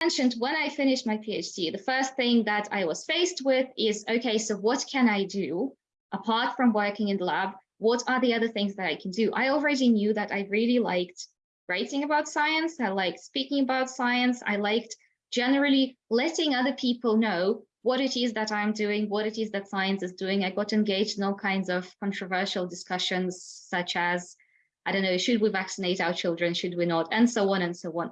mentioned, when I finished my PhD, the first thing that I was faced with is, okay, so what can I do apart from working in the lab? What are the other things that I can do? I already knew that I really liked writing about science. I liked speaking about science. I liked generally letting other people know what it is that I'm doing, what it is that science is doing. I got engaged in all kinds of controversial discussions, such as, I don't know, should we vaccinate our children, should we not, and so on and so on.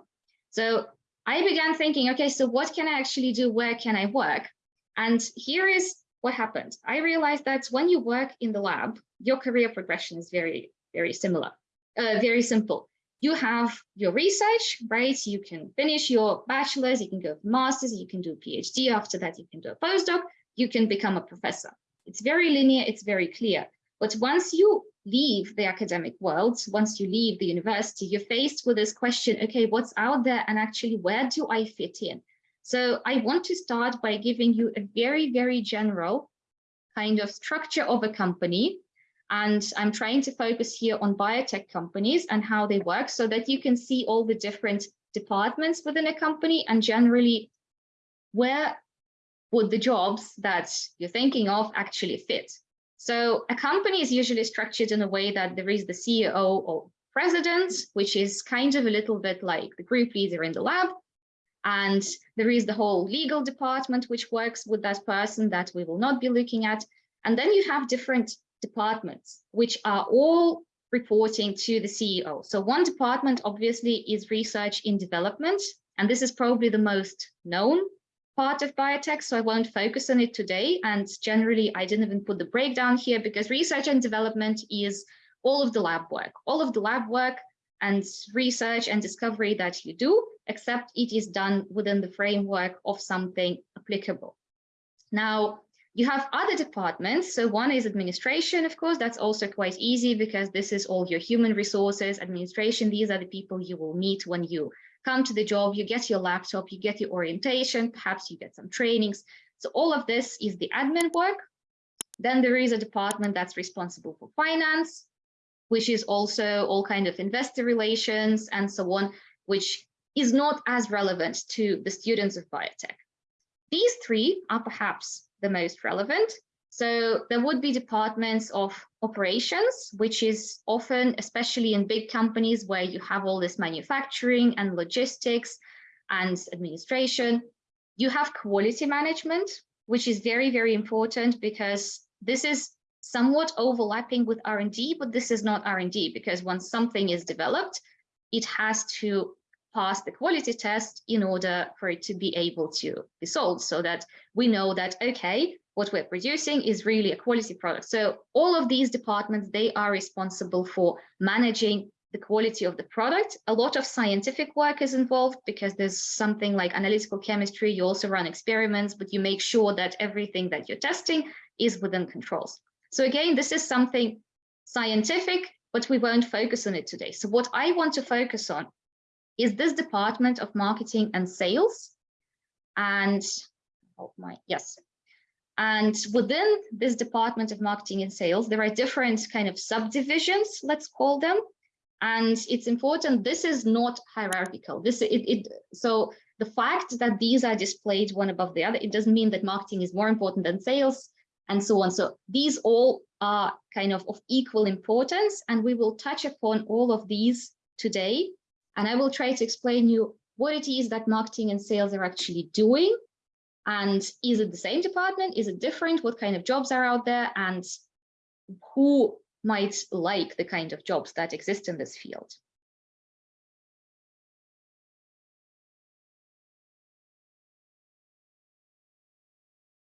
So I began thinking, okay, so what can I actually do? Where can I work? And here is what happened. I realized that when you work in the lab, your career progression is very, very similar, uh, very simple. You have your research, right? You can finish your bachelor's, you can go for master's, you can do a PhD. After that, you can do a postdoc, you can become a professor. It's very linear, it's very clear. But once you leave the academic world, once you leave the university, you're faced with this question, okay, what's out there and actually where do I fit in? So I want to start by giving you a very, very general kind of structure of a company. And I'm trying to focus here on biotech companies and how they work so that you can see all the different departments within a company and generally where would the jobs that you're thinking of actually fit. So a company is usually structured in a way that there is the CEO or president, which is kind of a little bit like the group leader in the lab. And there is the whole legal department, which works with that person that we will not be looking at. And then you have different departments, which are all reporting to the CEO. So one department obviously is research in development, and this is probably the most known part of biotech, so I won't focus on it today. And generally, I didn't even put the breakdown here because research and development is all of the lab work, all of the lab work and research and discovery that you do, except it is done within the framework of something applicable. Now, you have other departments. So one is administration, of course, that's also quite easy because this is all your human resources, administration. These are the people you will meet when you come to the job, you get your laptop, you get your orientation, perhaps you get some trainings. So all of this is the admin work. Then there is a department that's responsible for finance, which is also all kind of investor relations and so on, which is not as relevant to the students of biotech. These three are perhaps the most relevant so there would be departments of operations, which is often, especially in big companies where you have all this manufacturing and logistics and administration. You have quality management, which is very, very important because this is somewhat overlapping with R&D, but this is not R&D because once something is developed, it has to pass the quality test in order for it to be able to be sold so that we know that, okay, what we're producing is really a quality product. So all of these departments, they are responsible for managing the quality of the product. A lot of scientific work is involved because there's something like analytical chemistry. You also run experiments, but you make sure that everything that you're testing is within controls. So again, this is something scientific, but we won't focus on it today. So what I want to focus on is this department of marketing and sales. And oh my, yes, and within this department of marketing and sales, there are different kind of subdivisions, let's call them. And it's important, this is not hierarchical. This it, it so the fact that these are displayed one above the other, it doesn't mean that marketing is more important than sales and so on. So these all are kind of of equal importance and we will touch upon all of these today. And I will try to explain you what it is that marketing and sales are actually doing and is it the same department? Is it different? What kind of jobs are out there? And who might like the kind of jobs that exist in this field?